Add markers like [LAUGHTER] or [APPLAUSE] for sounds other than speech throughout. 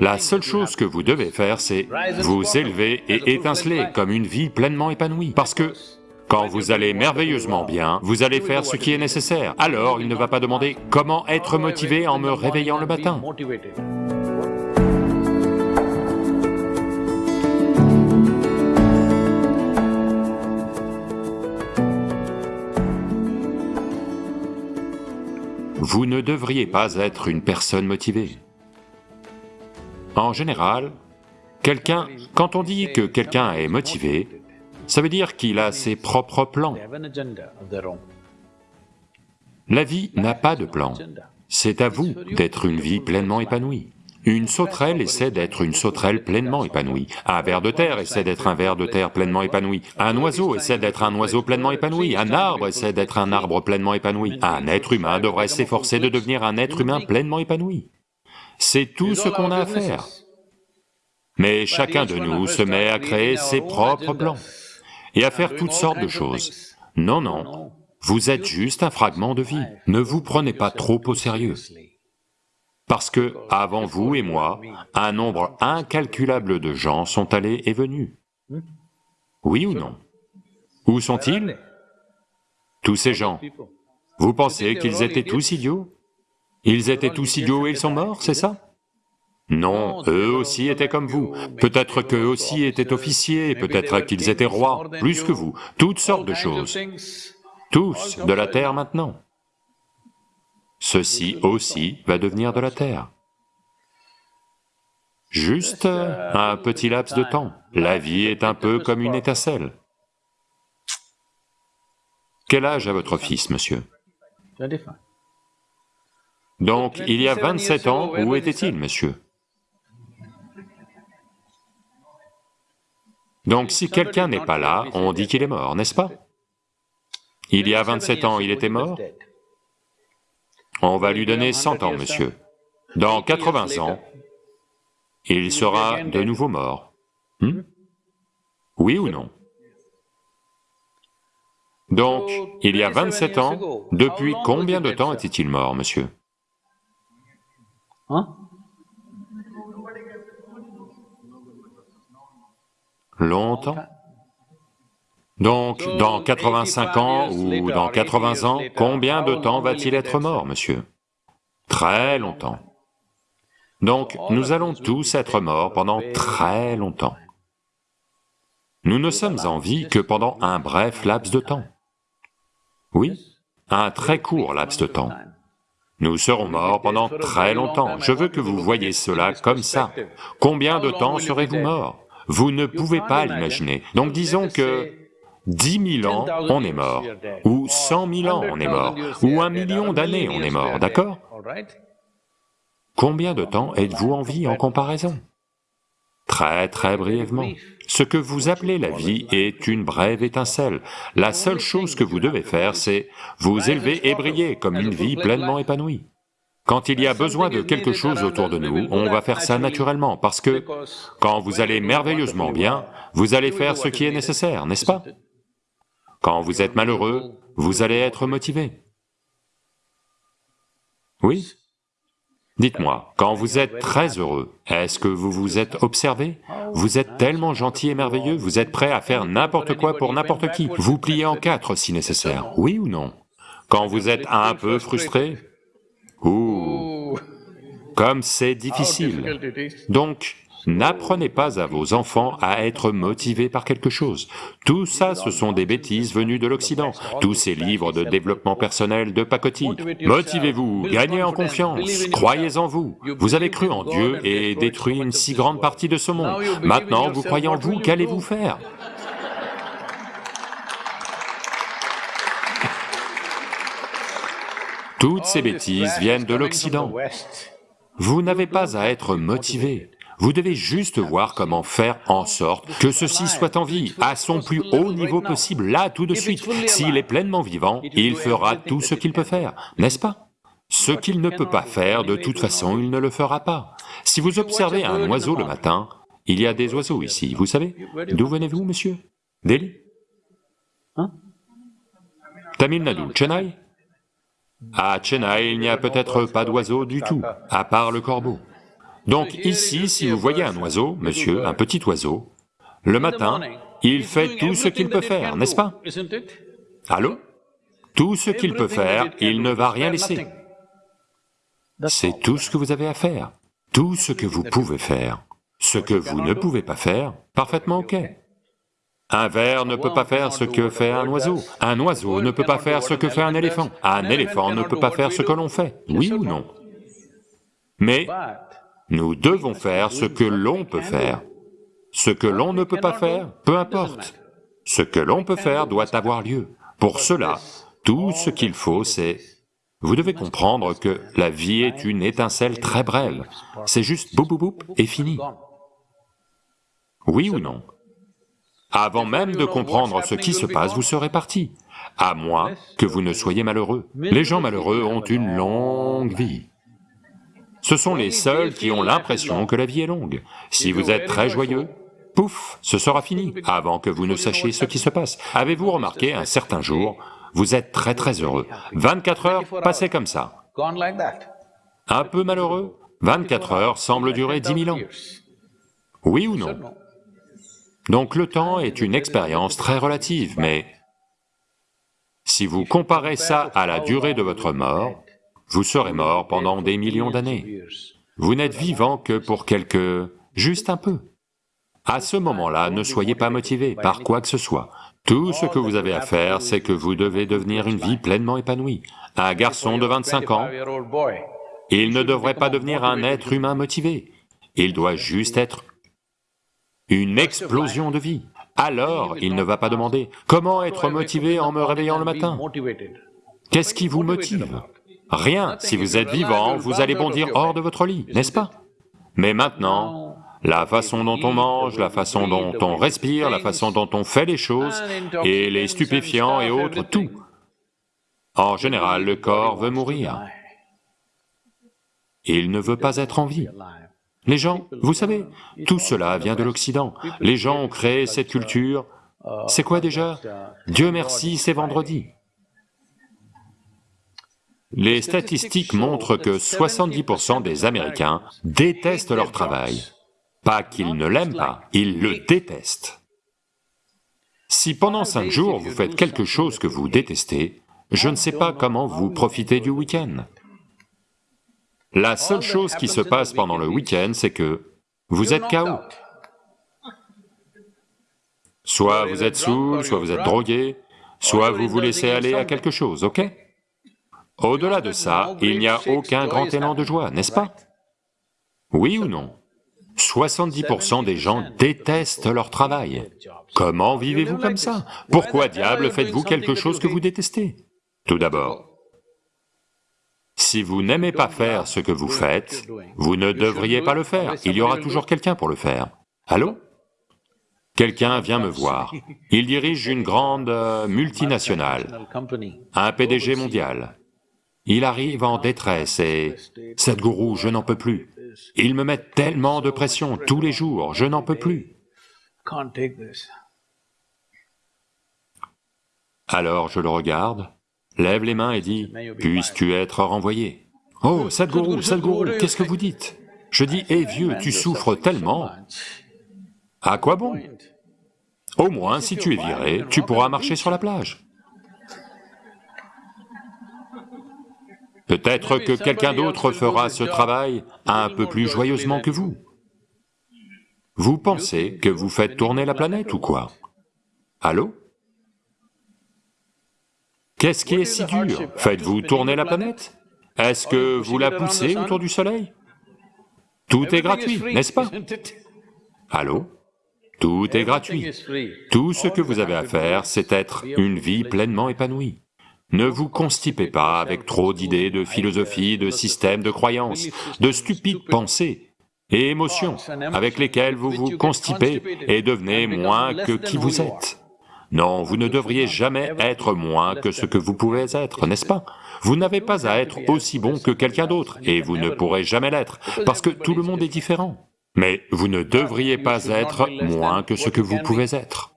La seule chose que vous devez faire, c'est vous élever et étinceler comme une vie pleinement épanouie, parce que quand vous allez merveilleusement bien, vous allez faire ce qui est nécessaire. Alors il ne va pas demander comment être motivé en me réveillant le matin. Vous ne devriez pas être une personne motivée. En général, quelqu'un, quand on dit que quelqu'un est motivé, ça veut dire qu'il a ses propres plans. La vie n'a pas de plan. C'est à vous d'être une vie pleinement épanouie. Une sauterelle essaie d'être une sauterelle pleinement épanouie. Un ver de terre essaie d'être un ver de terre pleinement épanoui. Un oiseau essaie d'être un oiseau pleinement épanoui. Un arbre essaie d'être un arbre pleinement épanoui. Un être humain devrait s'efforcer de devenir un être humain pleinement épanoui. C'est tout ce qu'on a à faire. Mais chacun de nous se met à créer ses propres plans et à faire toutes sortes de choses. Non, non, vous êtes juste un fragment de vie. Ne vous prenez pas trop au sérieux. Parce que, avant vous et moi, un nombre incalculable de gens sont allés et venus. Oui ou non? Où sont-ils? Tous ces gens. Vous pensez qu'ils étaient tous idiots? Ils étaient tous idiots et ils sont morts, c'est ça? Non, eux aussi étaient comme vous. Peut-être qu'eux aussi étaient officiers, peut-être qu'ils étaient rois, plus que vous, toutes sortes de choses. Tous de la terre maintenant ceci aussi va devenir de la terre. Juste un petit laps de temps. La vie est un peu comme une étincelle. Quel âge a votre fils, monsieur? Donc, il y a 27 ans, où était-il, monsieur? Donc si quelqu'un n'est pas là, on dit qu'il est mort, n'est-ce pas? Il y a 27 ans, il était mort. on va lui donner 100 ans, monsieur. Dans 80 ans, il sera de nouveau mort. Hmm? Oui ou non? Donc, il y a 27 ans, depuis combien de temps était-il mort, monsieur? Hein? Longtemps donc, dans 85 ans ou dans 80 ans, combien de temps va-t-il être mort, monsieur? Très longtemps. Donc, nous allons tous être morts pendant très longtemps. Nous ne sommes en vie que pendant un bref laps de temps. Oui, un très court laps de temps. Nous serons morts pendant très longtemps. Je veux que vous voyez cela comme ça. Combien de temps serez-vous morts? Vous ne pouvez pas l'imaginer. Donc disons que dix mille ans, on est mort, ou cent mille ans, on est mort, ou un million d'années, on est mort, d'accord? Combien de temps êtes-vous en vie en comparaison? Très très brièvement. Ce que vous appelez la vie est une brève étincelle. La seule chose que vous devez faire, c'est vous élever et briller comme une vie pleinement épanouie. Quand il y a besoin de quelque chose autour de nous, on va faire ça naturellement, parce que quand vous allez merveilleusement bien, vous allez faire ce qui est nécessaire, n'est-ce pas? Quand vous êtes malheureux, vous allez être motivé. Oui? Dites-moi, quand vous êtes très heureux, est-ce que vous vous êtes observé? Vous êtes tellement gentil et merveilleux, vous êtes prêt à faire n'importe quoi pour n'importe qui, vous pliez en quatre si nécessaire, oui ou non? Quand vous êtes un peu frustré? Ouh. Comme c'est difficile. Donc, N'apprenez pas à vos enfants à être motivés par quelque chose. Tout ça, ce sont des bêtises venues de l'Occident, tous ces livres de développement personnel de pacotille. Motivez-vous, gagnez en confiance, croyez en vous. Vous avez cru en Dieu et détruit une si grande partie de ce monde. Maintenant, vous croyez en vous, qu'allez-vous faire? Toutes ces bêtises viennent de l'Occident. Vous n'avez pas à être motivé. Vous devez juste voir comment faire en sorte que ceci soit en vie, à son plus haut niveau possible, là, tout de suite. S'il est pleinement vivant, il fera tout ce qu'il peut faire, n'est-ce pas? Ce qu'il ne peut pas faire, de toute façon, il ne le fera pas. Si vous observez un oiseau le matin, il y a des oiseaux ici, vous savez? D'où venez-vous, monsieur? Delhi? Hein? Tamil Nadu, Chennai? À Chennai, il n'y a peut-être pas d'oiseaux du tout, à part le corbeau. Donc ici, si vous voyez un oiseau, monsieur, un petit oiseau, le matin, il fait tout ce qu'il peut faire, n'est-ce pas? Allô? Tout ce qu'il peut faire, il ne va rien laisser. C'est tout ce que vous avez à faire, tout ce que vous pouvez faire. Ce que vous ne pouvez pas faire, parfaitement ok. Un ver ne peut pas faire ce que fait un oiseau, un oiseau ne peut pas faire ce que fait un éléphant, un éléphant ne peut pas faire ce que l'on fait, oui ou non? Mais nous devons faire ce que l'on peut faire. Ce que l'on ne peut pas faire, peu importe. Ce que l'on peut faire doit avoir lieu. Pour cela, tout ce qu'il faut, c'est... Vous devez comprendre que la vie est une étincelle très brève, c'est juste boum boum boum et fini. Oui ou non? Avant même de comprendre ce qui se passe, vous serez parti, à moins que vous ne soyez malheureux. Les gens malheureux ont une longue vie. Ce sont les seuls qui ont l'impression que la vie est longue. Si vous êtes très joyeux, pouf, ce sera fini, avant que vous ne sachiez ce qui se passe. Avez-vous remarqué un certain jour, vous êtes très très heureux, 24 heures passées comme ça. Un peu malheureux, 24 heures semblent durer 10 000 ans. Oui ou non? Donc le temps est une expérience très relative, mais si vous comparez ça à la durée de votre mort, vous serez mort pendant des millions d'années. Vous n'êtes vivant que pour quelques... juste un peu. À ce moment-là, ne soyez pas motivé par quoi que ce soit. Tout ce que vous avez à faire, c'est que vous devez devenir une vie pleinement épanouie. Un garçon de 25 ans, il ne devrait pas devenir un être humain motivé, il doit juste être une explosion de vie. Alors, il ne va pas demander, comment être motivé en me réveillant le matin? Qu'est-ce qui vous motive? Rien, si vous êtes vivant, vous allez bondir hors de votre lit, n'est-ce pas? Mais maintenant, la façon dont on mange, la façon dont on respire, la façon dont on fait les choses, et les stupéfiants et autres, tout. En général, le corps veut mourir. Il ne veut pas être en vie. Les gens, vous savez, tout cela vient de l'Occident. Les gens ont créé cette culture. C'est quoi déjà? Dieu merci, c'est vendredi. Les statistiques montrent que 70% des Américains détestent leur travail. Pas qu'ils ne l'aiment pas, ils le détestent. Si pendant cinq jours vous faites quelque chose que vous détestez, je ne sais pas comment vous profitez du week-end. La seule chose qui se passe pendant le week-end, c'est que vous êtes KO. Soit vous êtes saoul, soit vous êtes drogué, soit vous vous laissez aller à quelque chose, ok? Au-delà de ça, il n'y a aucun grand élan de joie, n'est-ce pas? Oui ou non? 70% des gens détestent leur travail. Comment vivez-vous comme ça? Pourquoi diable faites-vous quelque chose que vous détestez? Tout d'abord, si vous n'aimez pas faire ce que vous faites, vous ne devriez pas le faire, il y aura toujours quelqu'un pour le faire. Allô? Quelqu'un vient me voir, il dirige une grande euh, multinationale, un PDG mondial. Il arrive en détresse et... Sadhguru, je n'en peux plus. Ils me mettent tellement de pression tous les jours, je n'en peux plus. Alors je le regarde, lève les mains et dit, puisses-tu être renvoyé? Oh, Sadhguru, Sadhguru, qu'est-ce que vous dites? Je dis, hé vieux, tu souffres tellement. À quoi bon? Au moins, si tu es viré, tu pourras marcher sur la plage. Peut-être que quelqu'un d'autre fera ce travail un peu plus joyeusement que vous. Vous pensez que vous faites tourner la planète ou quoi? Allô? Qu'est-ce qui est si dur? Faites-vous tourner la planète. Est-ce que vous la poussez autour du soleil? Tout est gratuit, n'est-ce pas? Allô? Tout est gratuit. Tout ce que vous avez à faire, c'est être une vie pleinement épanouie. Ne vous constipez pas avec trop d'idées, de philosophie, de systèmes, de croyances, de stupides pensées et émotions avec lesquelles vous vous constipez et devenez moins que qui vous êtes. Non, vous ne devriez jamais être moins que ce que vous pouvez être, n'est-ce pas? Vous n'avez pas à être aussi bon que quelqu'un d'autre, et vous ne pourrez jamais l'être, parce que tout le monde est différent. Mais vous ne devriez pas être moins que ce que vous pouvez être.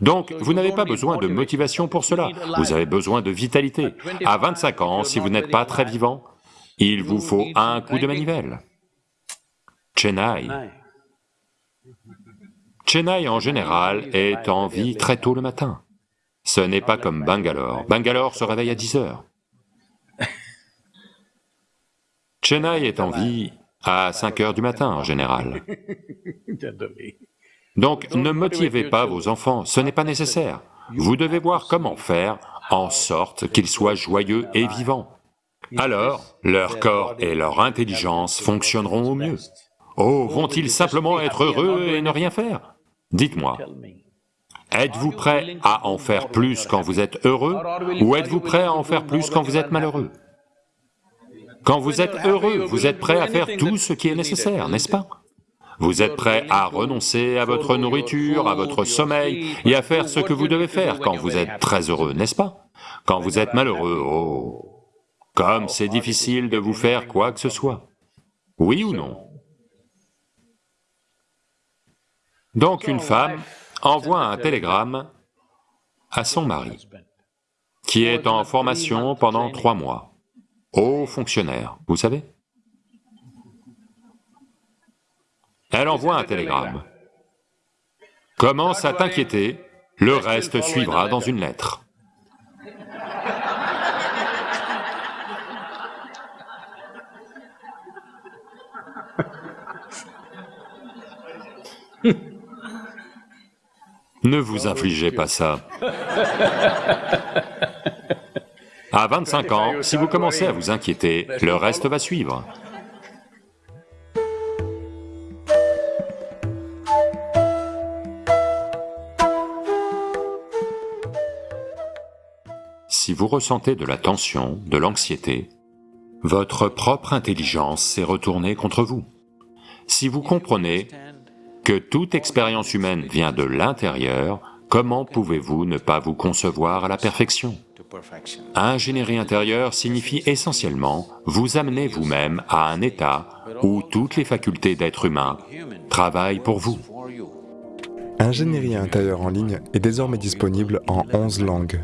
Donc, vous n'avez pas besoin de motivation pour cela, vous avez besoin de vitalité. À 25 ans, si vous n'êtes pas très vivant, il vous faut un coup de manivelle. Chennai. Chennai en général est en vie très tôt le matin. Ce n'est pas comme Bangalore. Bangalore se réveille à 10 heures. Chennai est en vie à 5 heures du matin en général. [LAUGHS] Donc ne motivez pas vos enfants, ce n'est pas nécessaire. Vous devez voir comment faire en sorte qu'ils soient joyeux et vivants. Alors, leur corps et leur intelligence fonctionneront au mieux. Oh, vont-ils simplement être heureux et ne rien faire? Dites-moi, êtes-vous prêt à en faire plus quand vous êtes heureux ou êtes-vous prêt à en faire plus quand vous êtes malheureux? Quand vous êtes heureux, vous êtes prêt à faire tout ce qui est nécessaire, n'est-ce pas? Vous êtes prêt à renoncer à votre nourriture, à votre sommeil et à faire ce que vous devez faire quand vous êtes très heureux, n'est-ce pas? Quand vous êtes malheureux, oh, comme c'est difficile de vous faire quoi que ce soit. Oui ou non? Donc une femme envoie un télégramme à son mari, qui est en formation pendant trois mois, haut fonctionnaire, vous savez? Elle envoie un télégramme. Commence à t'inquiéter, le reste suivra dans une lettre. Ne vous infligez pas ça. À 25 ans, si vous commencez à vous inquiéter, le reste va suivre. Vous ressentez de la tension, de l'anxiété, votre propre intelligence s'est retournée contre vous. Si vous comprenez que toute expérience humaine vient de l'intérieur, comment pouvez-vous ne pas vous concevoir à la perfection? Ingénierie intérieure signifie essentiellement vous amener vous-même à un état où toutes les facultés d'être humain travaillent pour vous. Ingénierie intérieure en ligne est désormais disponible en 11 langues.